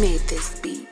made this beat.